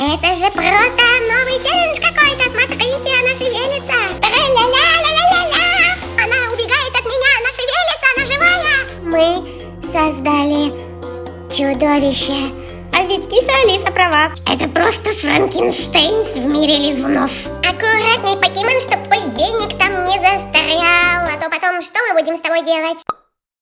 Это же просто новый челлендж какой-то. Смотрите, она шевелится. Тра-ля-ля-ля-ля-ля-ля. Она убегает от меня, она шевелится, она живая. Мы создали чудовище. А ведь киса Алиса права. Это просто Франкенштейн в мире лизунов. Аккуратней, покемон, чтоб твой веник там не застрял. А то потом что мы будем с тобой делать?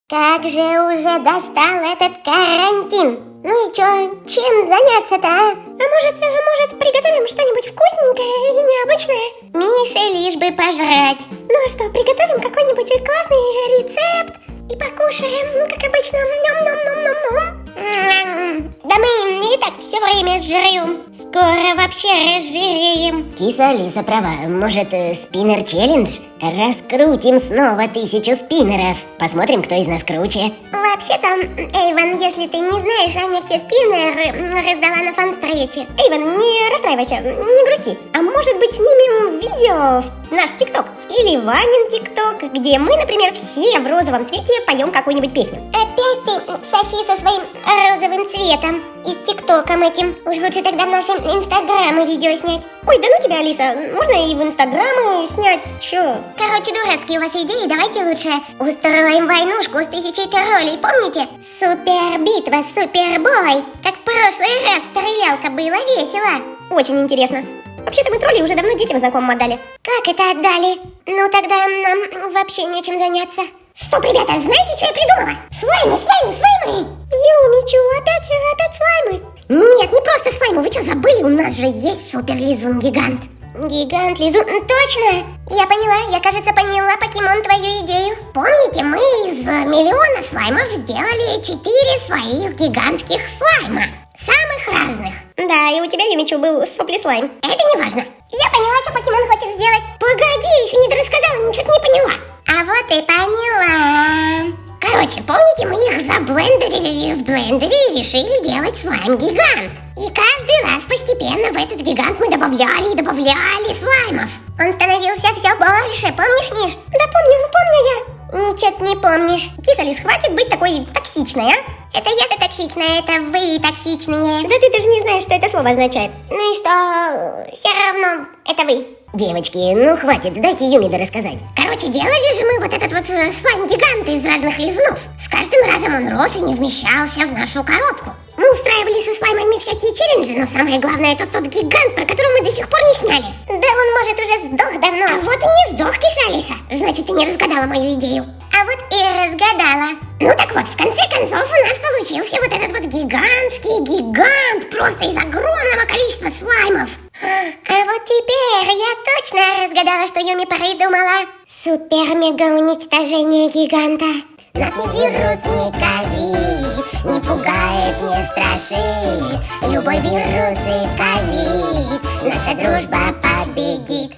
Как же уже достал этот карантин. Ну и чё, чем заняться-то, а? А может, э, может приготовим что-нибудь вкусненькое и необычное? Мише лишь бы пожрать. Ну а что, приготовим какой-нибудь классный рецепт и покушаем, как обычно. Ням-ням-ням-ням-ням. Да мы и так все время жрем. Скоро вообще разжиреем. Киса Алиса права. Может, э, спиннер челлендж? Раскрутим снова тысячу спиннеров. Посмотрим, кто из нас круче. Вообще-то, Эйвен, если ты не знаешь, Аня все спиннеры раздала на фан-встрече. Эйвен, не расстраивайся, не грусти. А может быть снимем видео в наш ТикТок? Или Ванин ТикТок, где мы, например, все в розовом цвете поем какую-нибудь песню. Опять ты, Софи, со своим розовым цветом и с ТикТоком этим. Уж лучше тогда в нашем Инстаграме видео снять. Ой, да ну тебя, Алиса, можно и в Инстаграм снять, чё? Короче, дурацкие у вас идеи, давайте лучше устроим войнушку с тысячей троллей, помните? Супер битва, супербой, как в прошлый раз стрелялка было весело. Очень интересно. Вообще-то мы тролли уже давно детям знакомым отдали. Как это отдали? Ну тогда нам вообще нечем заняться. Стоп, ребята, знаете, что я придумала? Слаймы, слаймы, слаймы! Юмичу, опять, опять слаймы? Нет, не просто слаймы, вы что, забыли? У нас же есть супер-лизун-гигант. Гигант Лизун, точно! Я поняла, я, кажется, поняла, покемон, твою идею. Помните, мы из миллиона слаймов сделали четыре своих гигантских слайма. Самых разных. Да, и у тебя, Юмичу, был сопли слайм. Это не важно. Я поняла, что покемон хочет сделать. Погоди, еще не дорассказала, ничего не поняла. А вот и поняла. Короче, помните, мы их заблендерили в блендере и решили делать слайм-гигант. И каждый раз постепенно в этот гигант мы добавляли и добавляли слаймов. Он становился все больше, помнишь, Миш? Да помню, помню я. Ничего не помнишь. Кисалис, хватит быть такой токсичной, а? Это я-то токсичная, это вы токсичные. Да ты даже не знаешь, что это слово означает. Ну и что? Все равно, это вы. Девочки, ну хватит, дайте Юмида рассказать. Короче, делали же мы вот этот вот э, слайм-гигант из разных лизунов. С каждым разом он рос и не вмещался в нашу коробку. Мы устраивали со слаймами всякие челленджи, но самое главное это тот гигант, про который мы до сих пор не сняли. Да он, может, уже сдох давно. А вот и не сдох, Кисалиса. Значит, ты не разгадала мою идею. А вот и разгадала. Ну так вот, в конце концов у нас получился вот этот вот гигантский гигант, просто из огромного количества слаймов. А вот теперь я точно разгадала, что Юми придумала. Супер-мега-уничтожение гиганта. Нас ни вирус, ни ковид Не пугает, не страшит Любой вирус и ковид Наша дружба победит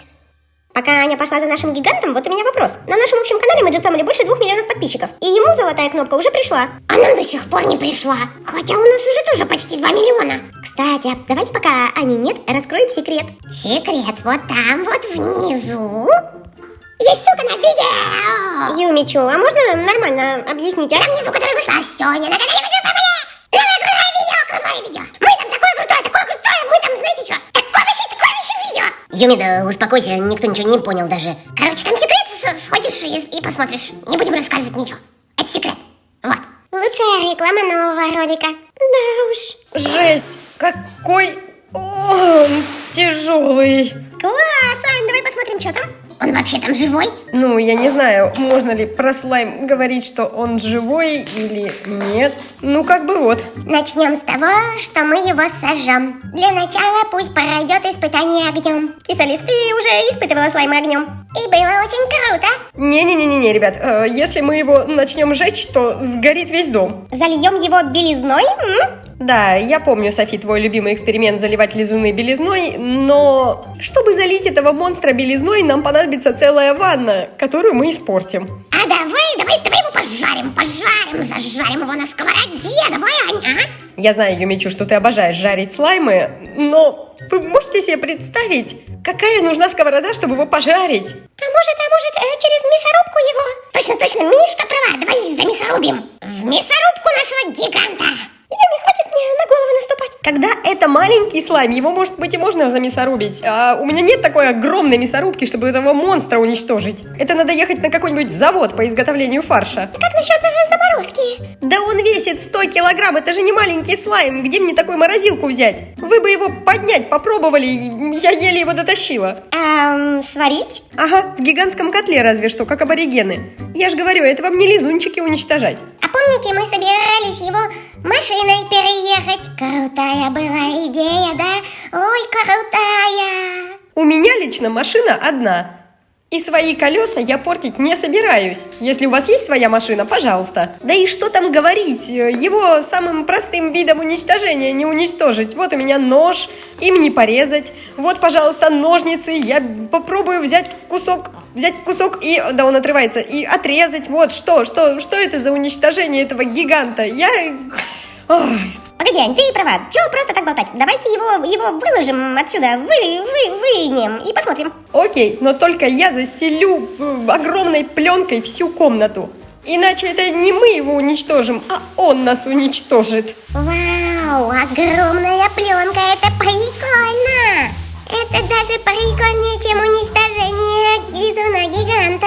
Пока Аня пошла за нашим гигантом, вот у меня вопрос. На нашем общем канале Magic Family больше двух миллионов подписчиков. И ему золотая кнопка уже пришла. А нам до сих пор не пришла. Хотя у нас уже тоже почти 2 миллиона. Кстати, давайте пока Ани нет, раскроем секрет. Секрет вот там вот внизу. Есть ссылка на видео. Юмичу, а можно нормально объяснить, а? Там внизу, которая вышла сегодня на канале. Новое крутое видео, крутое видео. Юмида, успокойся, никто ничего не понял даже. Короче, там секрет, сходишь и, и посмотришь. Не будем рассказывать ничего. Это секрет. Вот. Лучшая реклама нового ролика. Да уж. Жесть, какой он тяжелый. Класс, Ань, давай посмотрим, что там. Он вообще там живой? Ну, я не знаю, можно ли про слайм говорить, что он живой или нет. Ну, как бы вот. Начнем с того, что мы его сожжем. Для начала пусть пройдет испытание огнем. Кисалис, ты уже испытывала слаймы огнем. И было очень круто. Не-не-не-не, ребят, э, если мы его начнем жечь, то сгорит весь дом. Зальем его белизной? М? Да, я помню, Софи, твой любимый эксперимент заливать лизуны белизной, но чтобы залить этого монстра белизной, нам понадобится целая ванна, которую мы испортим. А давай, давай, давай его пожарим, пожарим, зажарим его на сковороде, давай, Аня, а? Я знаю, Юмичу, что ты обожаешь жарить слаймы, но вы можете себе представить, какая нужна сковорода, чтобы его пожарить? А может, а может, э, через мясорубку его? Точно, точно, Мишка права, давай за мясорубим. В мясорубку нашего гиганта. Юми, хватит мне на голову наступать. Когда это маленький слайм, его, может быть, и можно замесорубить. А у меня нет такой огромной мясорубки, чтобы этого монстра уничтожить. Это надо ехать на какой-нибудь завод по изготовлению фарша. Как насчет э, заморозки? Да он весит 100 килограмм, это же не маленький слайм. Где мне такую морозилку взять? Вы бы его поднять попробовали, я еле его дотащила. Эм, сварить? Ага, в гигантском котле разве что, как аборигены. Я же говорю, это вам не лизунчики уничтожать. А помните, мы собирались его машиной переехать? Крутая была идея, да? Ой, крутая! У меня лично машина одна. И свои колеса я портить не собираюсь. Если у вас есть своя машина, пожалуйста. Да и что там говорить, его самым простым видом уничтожения не уничтожить. Вот у меня нож, им не порезать. Вот, пожалуйста, ножницы. Я попробую взять кусок, взять кусок и, да, он отрывается, и отрезать. Вот, что, что, что это за уничтожение этого гиганта? Я... Ой, Погоди, Ань, ты права. Чего просто так болтать? Давайте его, его выложим отсюда, вы, вы, вынем и посмотрим. Окей, но только я застелю э, огромной пленкой всю комнату. Иначе это не мы его уничтожим, а он нас уничтожит. Вау, огромная пленка, это прикольно! Это даже прикольнее, чем уничтожение лизуна гиганта.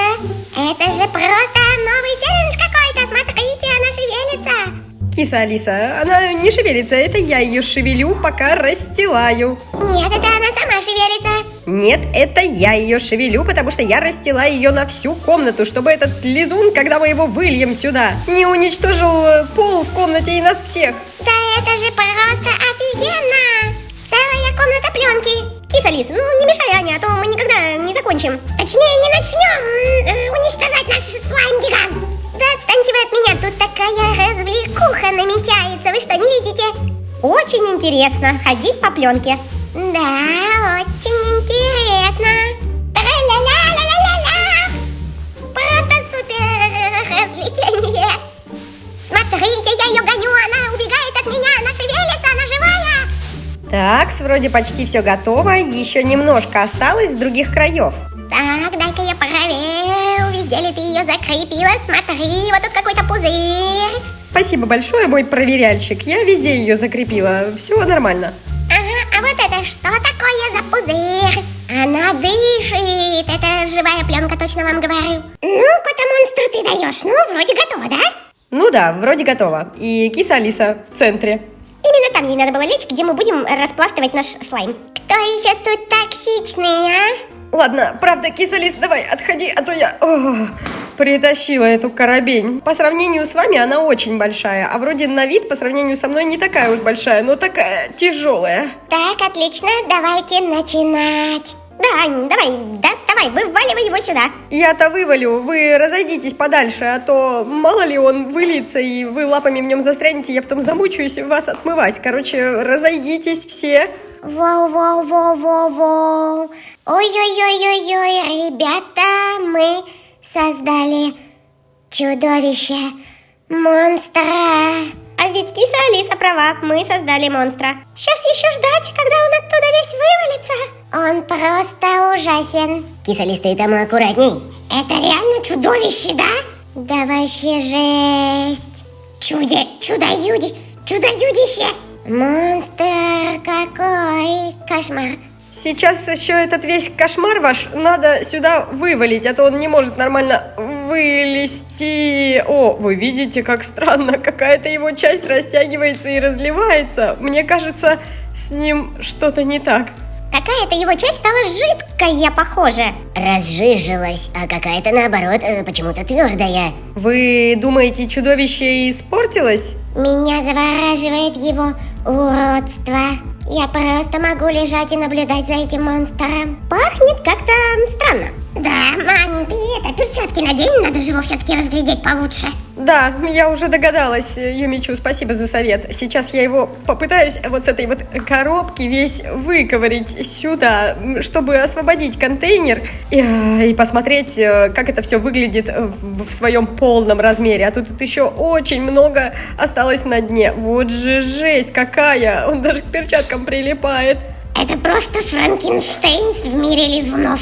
Это же просто новый челлендж какой-то, смотрите, она шевелится. Киса Алиса, она не шевелится, это я ее шевелю, пока расстилаю. Нет, это она сама шевелится. Нет, это я ее шевелю, потому что я растила ее на всю комнату, чтобы этот лизун, когда мы его выльем сюда, не уничтожил э, пол в комнате и нас всех. Да это же просто офигенно! Целая комната пленки. Киса Лис, ну не мешай, Аня, а то мы никогда не закончим. Точнее, не начнем э, уничтожать наш слайм-гигант. Да отстаньте вы от меня, тут такая развлекуха намечается, вы что, не видите? Очень интересно ходить по пленке. Да, очень интересно. Тра-ля-ля-ля-ля-ля-ля. Просто супер развлечение. Смотрите, я ее гоню, она убегает от меня, она шевелится, она живая. Так, вроде почти все готово, еще немножко осталось с других краев. Так, дай-ка я проверю, ли ты ее закрепила. Смотри, вот тут какой-то пузырь. Спасибо большое, мой проверяльщик, я везде ее закрепила, все нормально. Ага, а вот это что такое за пузырь? Она дышит, это живая пленка, точно вам говорю. Ну, кота-монстр ты даешь, ну, вроде готово, да? Ну да, вроде готово. И киса Алиса в центре. Именно там ей надо было лечь, где мы будем распластывать наш слайм. Кто еще тут токсичный, а? Ладно, правда, кисалис, давай, отходи, а то я о, притащила эту коробень. По сравнению с вами она очень большая, а вроде на вид по сравнению со мной не такая уж большая, но такая тяжелая. Так, отлично, давайте начинать. Да, Ань, давай, доставай, вываливай его сюда. Я-то вывалю, вы разойдитесь подальше, а то мало ли он выльется, и вы лапами в нем застрянете, я потом замучаюсь вас отмывать. Короче, разойдитесь все. Воу-воу-воу-воу-воу. Ой-ой-ой-ой-ой, ребята, мы создали чудовище, монстра. А ведь киса Алиса права, мы создали монстра. Сейчас еще ждать, когда он оттуда весь вывалится. Он просто ужасен. Кисалис, ты там аккуратней. Это реально чудовище, да? Да вообще жесть. Чудо, чудо-юди, чудо-юдище. Монстр какой, кошмар. Сейчас еще этот весь кошмар ваш надо сюда вывалить, а то он не может нормально вылезти. О, вы видите, как странно, какая-то его часть растягивается и разливается. Мне кажется, с ним что-то не так. Какая-то его часть стала жидкая, похоже. Разжижилась, а какая-то наоборот э, почему-то твердая. Вы думаете, чудовище испортилось? Меня завораживает его уродство. Я просто могу лежать и наблюдать за этим монстром. Пахнет как-то странно. Да, Мань, ты это, перчатки надень, надо же его все-таки разглядеть получше. Да, я уже догадалась, Юмичу, спасибо за совет. Сейчас я его попытаюсь вот с этой вот коробки весь выковырить сюда, чтобы освободить контейнер и, и посмотреть, э, как это все выглядит в, в своем полном размере. А тут, тут еще очень много осталось на дне. Вот же жесть какая! Он даже к перчаткам прилипает. Это просто Франкенштейн в мире лизунов.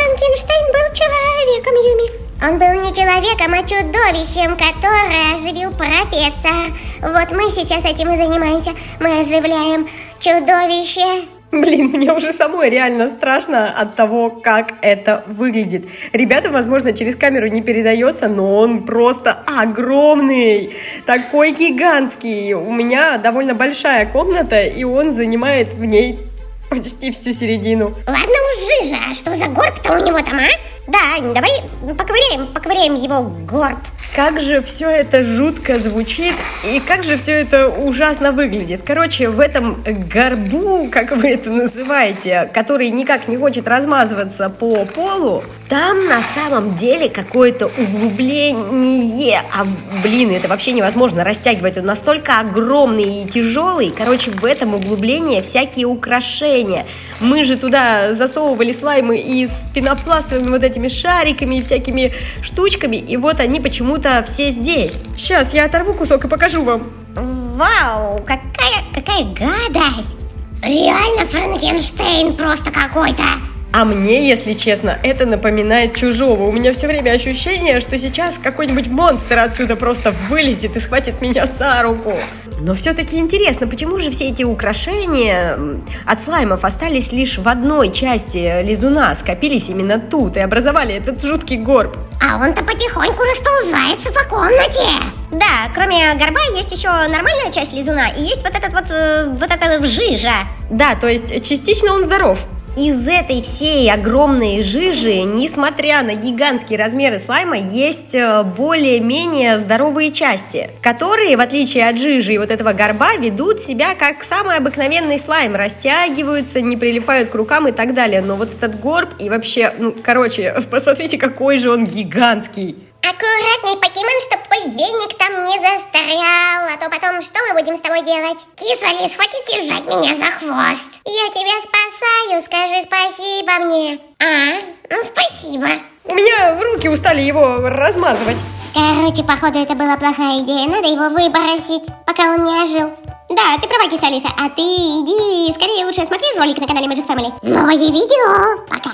Франкенштейн был человеком, Юми. Он был не человеком, а чудовищем, которое оживил профессор. Вот мы сейчас этим и занимаемся. Мы оживляем чудовище. Блин, мне уже самой реально страшно от того, как это выглядит. Ребята, возможно, через камеру не передается, но он просто огромный, такой гигантский. У меня довольно большая комната, и он занимает в ней почти всю середину. Ладно уж, Жижа, а что за горб-то у него там, а? Да, давай поковыряем, поковыряем его горб. Как же все это жутко звучит и как же все это ужасно выглядит. Короче, в этом горбу, как вы это называете, который никак не хочет размазываться по полу, там на самом деле какое-то углубление. А, блин, это вообще невозможно растягивать. Он настолько огромный и тяжелый. Короче, в этом углублении всякие украшения. Мы же туда засовывали слаймы и с пенопластовыми вот этими шариками и всякими штучками. И вот они почему-то все здесь. Сейчас я оторву кусок и покажу вам. Вау, какая, какая гадость. Реально Франкенштейн просто какой-то. А мне, если честно, это напоминает чужого. У меня все время ощущение, что сейчас какой-нибудь монстр отсюда просто вылезет и схватит меня за руку. Но все-таки интересно, почему же все эти украшения от слаймов остались лишь в одной части лизуна, скопились именно тут и образовали этот жуткий горб? А он-то потихоньку расползается по комнате. Да, кроме горба есть еще нормальная часть лизуна и есть вот этот вот, э, вот эта жижа. Да, то есть частично он здоров. Из этой всей огромной жижи, несмотря на гигантские размеры слайма, есть э, более-менее здоровые части, которые, в отличие от жижи и вот этого горба, ведут себя как самый обыкновенный слайм, растягиваются, не прилипают к рукам и так далее. Но вот этот горб и вообще, ну, короче, посмотрите, какой же он гигантский. Аккуратней, покемон, чтоб твой веник там не застрял, а то потом мы будем с тобой делать? Киса, Лис, хватит держать меня за хвост. Я тебя спасаю, скажи спасибо мне. А, ну спасибо. У меня руки устали его размазывать. Короче, походу это была плохая идея, надо его выбросить, пока он не ожил. Да, ты права, киса Алиса, а ты иди скорее лучше смотри ролик на канале Magic Family. Новое видео, пока.